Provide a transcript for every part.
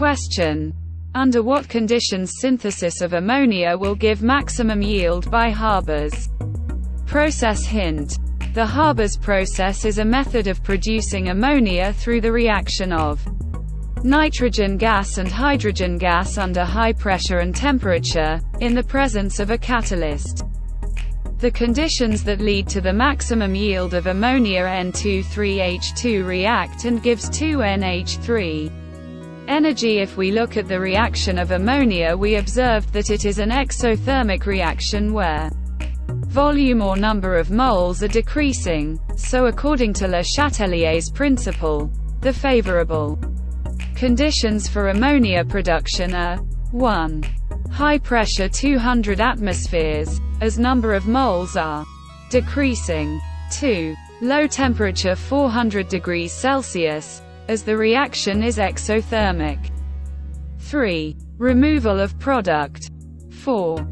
Question. Under what conditions synthesis of ammonia will give maximum yield by Haber's process hint. The Haber's process is a method of producing ammonia through the reaction of nitrogen gas and hydrogen gas under high pressure and temperature, in the presence of a catalyst. The conditions that lead to the maximum yield of ammonia N23H2 react and gives 2NH3 energy If we look at the reaction of ammonia we observed that it is an exothermic reaction where volume or number of moles are decreasing, so according to Le Chatelier's principle, the favorable conditions for ammonia production are 1. High pressure 200 atmospheres, as number of moles are decreasing. 2. Low temperature 400 degrees Celsius, as the reaction is exothermic. 3. Removal of product. 4.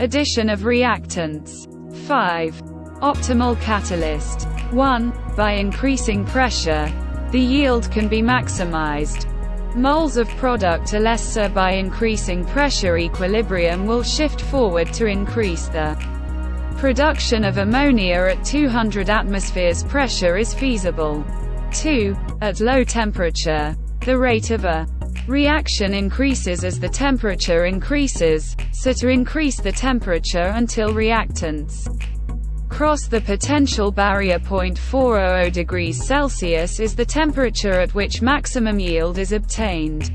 Addition of reactants. 5. Optimal catalyst. 1. By increasing pressure, the yield can be maximized. Moles of product are lesser by increasing pressure equilibrium will shift forward to increase the production of ammonia at 200 atmospheres pressure is feasible. 2. At low temperature, the rate of a reaction increases as the temperature increases, so to increase the temperature until reactants cross the potential barrier point 400 degrees Celsius is the temperature at which maximum yield is obtained.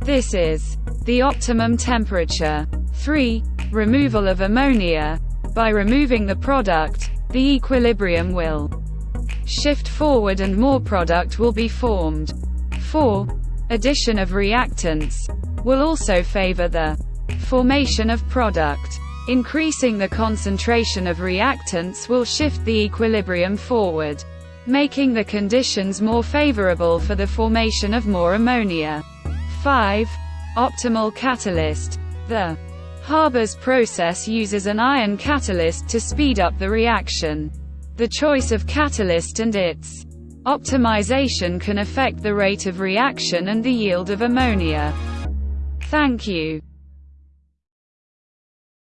This is the optimum temperature. 3. Removal of ammonia. By removing the product, the equilibrium will shift forward and more product will be formed. 4. Addition of reactants will also favor the formation of product. Increasing the concentration of reactants will shift the equilibrium forward, making the conditions more favorable for the formation of more ammonia. 5. Optimal catalyst. The Haber's process uses an iron catalyst to speed up the reaction. The choice of catalyst and its optimization can affect the rate of reaction and the yield of ammonia. Thank you.